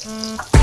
Bye.